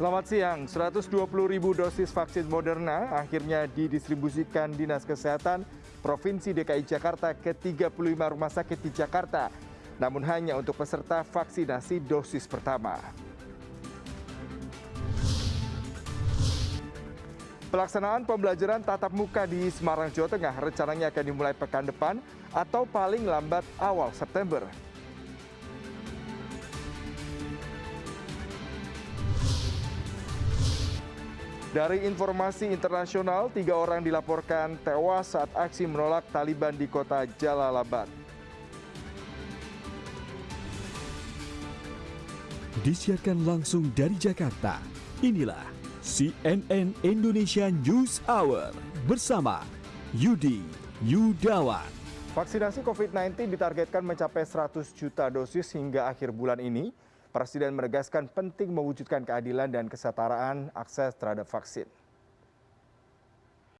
Selamat siang, 120 ribu dosis vaksin Moderna akhirnya didistribusikan Dinas Kesehatan Provinsi DKI Jakarta ke 35 rumah sakit di Jakarta, namun hanya untuk peserta vaksinasi dosis pertama. Pelaksanaan pembelajaran tatap muka di Semarang, Jawa Tengah rencananya akan dimulai pekan depan atau paling lambat awal September. Dari informasi internasional, tiga orang dilaporkan tewas saat aksi menolak Taliban di kota Jalalabad. Disiarkan langsung dari Jakarta, inilah CNN Indonesia News Hour bersama Yudi Yudawan. Vaksinasi COVID-19 ditargetkan mencapai 100 juta dosis hingga akhir bulan ini. Presiden menegaskan penting mewujudkan keadilan dan kesetaraan akses terhadap vaksin.